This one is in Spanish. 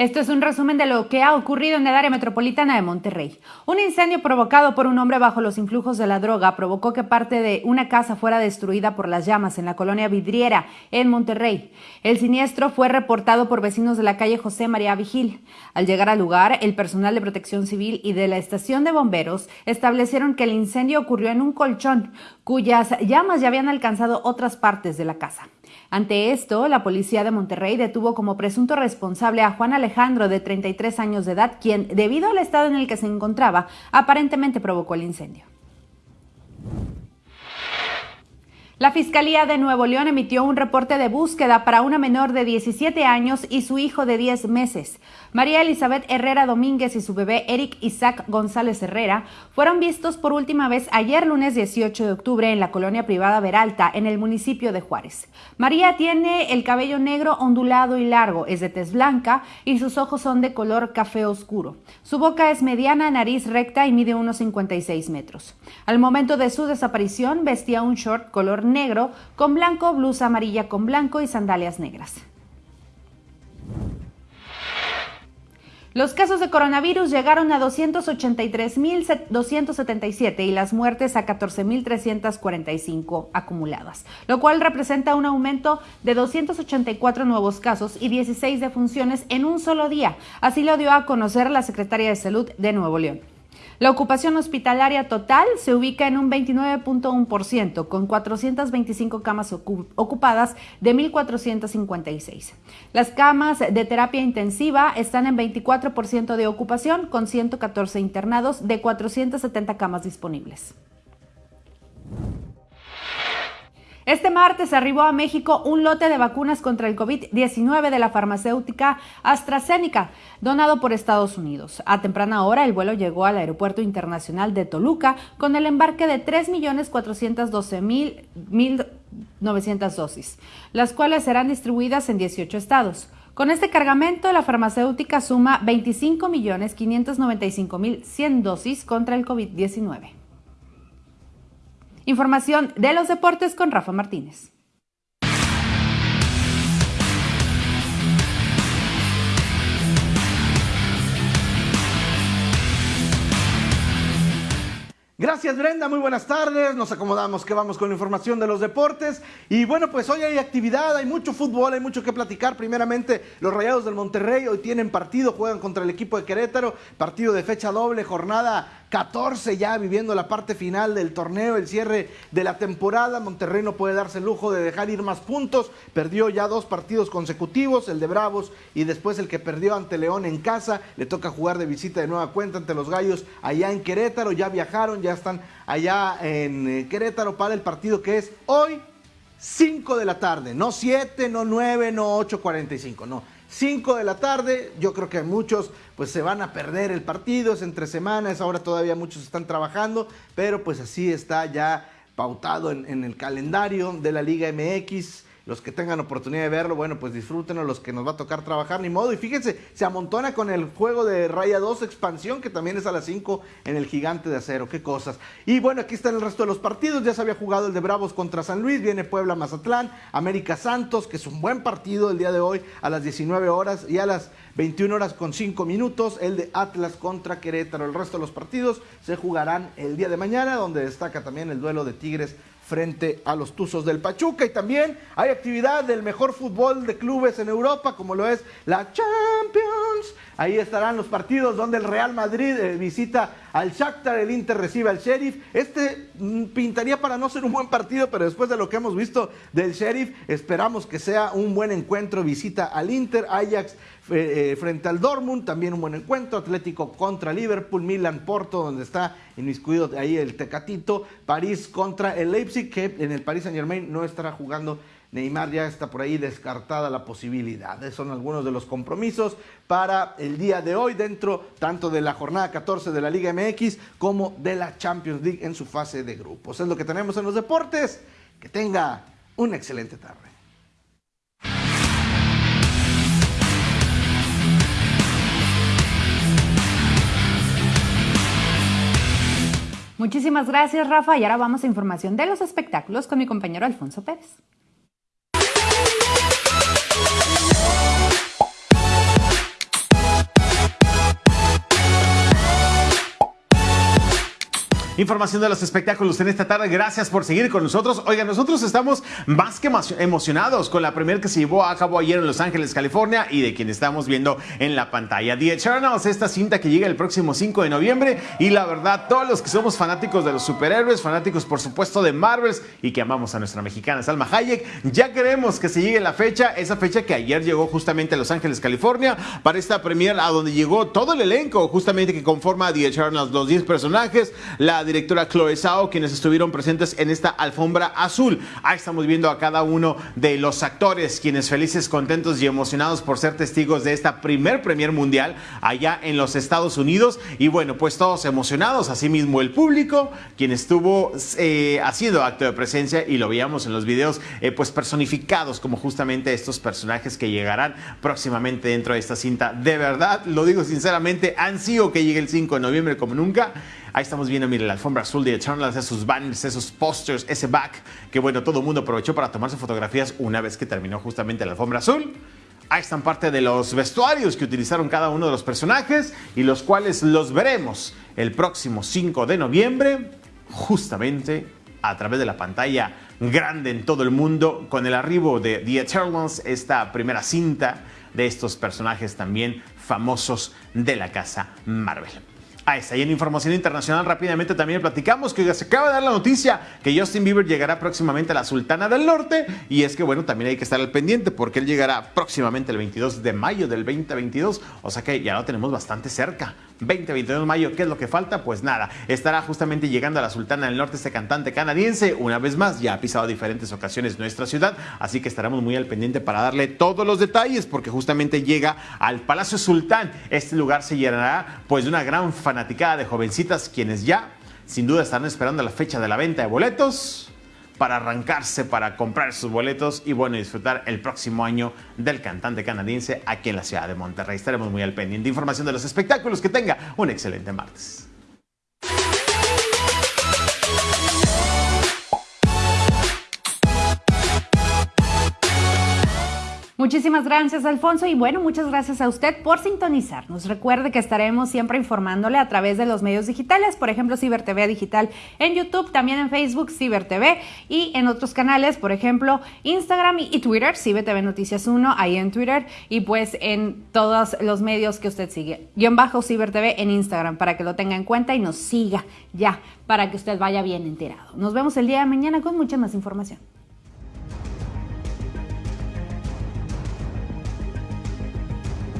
Esto es un resumen de lo que ha ocurrido en el área metropolitana de Monterrey. Un incendio provocado por un hombre bajo los influjos de la droga provocó que parte de una casa fuera destruida por las llamas en la colonia Vidriera, en Monterrey. El siniestro fue reportado por vecinos de la calle José María Vigil. Al llegar al lugar, el personal de protección civil y de la estación de bomberos establecieron que el incendio ocurrió en un colchón, cuyas llamas ya habían alcanzado otras partes de la casa. Ante esto, la policía de Monterrey detuvo como presunto responsable a Juan Alejandro, de 33 años de edad, quien, debido al estado en el que se encontraba, aparentemente provocó el incendio. La Fiscalía de Nuevo León emitió un reporte de búsqueda para una menor de 17 años y su hijo de 10 meses. María Elizabeth Herrera Domínguez y su bebé Eric Isaac González Herrera fueron vistos por última vez ayer lunes 18 de octubre en la colonia privada Veralta, en el municipio de Juárez. María tiene el cabello negro ondulado y largo, es de tez blanca y sus ojos son de color café oscuro. Su boca es mediana, nariz recta y mide unos 56 metros. Al momento de su desaparición vestía un short color con blanco, blusa amarilla con blanco y sandalias negras. Los casos de coronavirus llegaron a 283.277 y las muertes a 14.345 acumuladas, lo cual representa un aumento de 284 nuevos casos y 16 defunciones en un solo día. Así lo dio a conocer la Secretaria de Salud de Nuevo León. La ocupación hospitalaria total se ubica en un 29.1%, con 425 camas ocupadas de 1.456. Las camas de terapia intensiva están en 24% de ocupación, con 114 internados de 470 camas disponibles. Este martes arribó a México un lote de vacunas contra el COVID-19 de la farmacéutica AstraZeneca, donado por Estados Unidos. A temprana hora, el vuelo llegó al Aeropuerto Internacional de Toluca con el embarque de 3.412.900 dosis, las cuales serán distribuidas en 18 estados. Con este cargamento, la farmacéutica suma 25.595.100 dosis contra el COVID-19. Información de los deportes con Rafa Martínez. Gracias Brenda, muy buenas tardes. Nos acomodamos que vamos con la información de los deportes. Y bueno, pues hoy hay actividad, hay mucho fútbol, hay mucho que platicar. Primeramente, los Rayados del Monterrey hoy tienen partido, juegan contra el equipo de Querétaro, partido de fecha doble, jornada 14 ya viviendo la parte final del torneo, el cierre de la temporada. Monterrey no puede darse el lujo de dejar ir más puntos. Perdió ya dos partidos consecutivos, el de Bravos y después el que perdió ante León en casa. Le toca jugar de visita de nueva cuenta ante los Gallos allá en Querétaro. Ya viajaron, ya están allá en eh, Querétaro para el partido que es hoy 5 de la tarde. No 7, no 9, no 8.45, no. 5 de la tarde, yo creo que muchos pues se van a perder el partido, es entre semanas, ahora todavía muchos están trabajando, pero pues así está ya pautado en, en el calendario de la Liga MX los que tengan oportunidad de verlo, bueno, pues disfrútenlo, los que nos va a tocar trabajar, ni modo. Y fíjense, se amontona con el juego de Raya 2 expansión, que también es a las 5 en el Gigante de Acero, qué cosas. Y bueno, aquí están el resto de los partidos, ya se había jugado el de Bravos contra San Luis, viene Puebla Mazatlán, América Santos, que es un buen partido el día de hoy a las 19 horas y a las 21 horas con 5 minutos, el de Atlas contra Querétaro. El resto de los partidos se jugarán el día de mañana, donde destaca también el duelo de Tigres frente a los Tuzos del Pachuca. Y también hay actividad del mejor fútbol de clubes en Europa, como lo es la Champions. Ahí estarán los partidos donde el Real Madrid eh, visita al Shakhtar, el Inter recibe al Sheriff. Este mm, pintaría para no ser un buen partido, pero después de lo que hemos visto del Sheriff, esperamos que sea un buen encuentro. Visita al Inter, Ajax eh, frente al Dortmund, también un buen encuentro, Atlético contra Liverpool, Milan Porto, donde está inmiscuido ahí el Tecatito, París contra el Leipzig, que en el Paris Saint Germain no estará jugando Neymar ya está por ahí descartada la posibilidad. Son algunos de los compromisos para el día de hoy dentro tanto de la jornada 14 de la Liga MX como de la Champions League en su fase de grupos. Es lo que tenemos en los deportes. Que tenga una excelente tarde. Muchísimas gracias, Rafa. Y ahora vamos a información de los espectáculos con mi compañero Alfonso Pérez. Información de los espectáculos en esta tarde. Gracias por seguir con nosotros. Oigan, nosotros estamos más que emocionados con la primera que se llevó a cabo ayer en Los Ángeles, California y de quien estamos viendo en la pantalla. The Eternals, esta cinta que llega el próximo 5 de noviembre y la verdad, todos los que somos fanáticos de los superhéroes, fanáticos por supuesto de Marvels y que amamos a nuestra mexicana Salma Hayek, ya queremos que se llegue la fecha, esa fecha que ayer llegó justamente a Los Ángeles, California, para esta premier a donde llegó todo el elenco justamente que conforma The Eternals, los 10 personajes, la directora Chloe Zhao, quienes estuvieron presentes en esta alfombra azul. Ahí estamos viendo a cada uno de los actores, quienes felices, contentos y emocionados por ser testigos de esta primer premier mundial allá en los Estados Unidos. Y bueno, pues todos emocionados, asimismo el público, quien estuvo eh, haciendo acto de presencia y lo veíamos en los videos, eh, pues personificados como justamente estos personajes que llegarán próximamente dentro de esta cinta. De verdad, lo digo sinceramente, ansío que llegue el 5 de noviembre como nunca. Ahí estamos viendo, mire, la alfombra azul de Eternals, esos banners, esos posters, ese back, que bueno, todo el mundo aprovechó para tomarse fotografías una vez que terminó justamente la alfombra azul. Ahí están parte de los vestuarios que utilizaron cada uno de los personajes y los cuales los veremos el próximo 5 de noviembre, justamente a través de la pantalla grande en todo el mundo, con el arribo de The Eternals, esta primera cinta de estos personajes también famosos de la casa Marvel. Ahí está, y en información internacional rápidamente también. Platicamos que se acaba de dar la noticia que Justin Bieber llegará próximamente a la Sultana del Norte. Y es que bueno, también hay que estar al pendiente porque él llegará próximamente el 22 de mayo del 2022, o sea que ya lo tenemos bastante cerca. 20-22 de mayo, ¿qué es lo que falta? Pues nada, estará justamente llegando a la Sultana del Norte este cantante canadiense, una vez más, ya ha pisado diferentes ocasiones nuestra ciudad, así que estaremos muy al pendiente para darle todos los detalles, porque justamente llega al Palacio Sultán. Este lugar se llenará pues de una gran fanaticada de jovencitas, quienes ya sin duda estarán esperando la fecha de la venta de boletos para arrancarse, para comprar sus boletos y bueno, disfrutar el próximo año del cantante canadiense aquí en la ciudad de Monterrey. Estaremos muy al pendiente. Información de los espectáculos. Que tenga un excelente martes. Muchísimas gracias, Alfonso. Y bueno, muchas gracias a usted por sintonizarnos. Recuerde que estaremos siempre informándole a través de los medios digitales, por ejemplo, Ciber TV Digital en YouTube, también en Facebook, Ciber TV y en otros canales, por ejemplo, Instagram y Twitter, Ciber TV Noticias 1, ahí en Twitter y pues en todos los medios que usted sigue. Guión bajo Ciber TV en Instagram para que lo tenga en cuenta y nos siga ya para que usted vaya bien enterado. Nos vemos el día de mañana con mucha más información.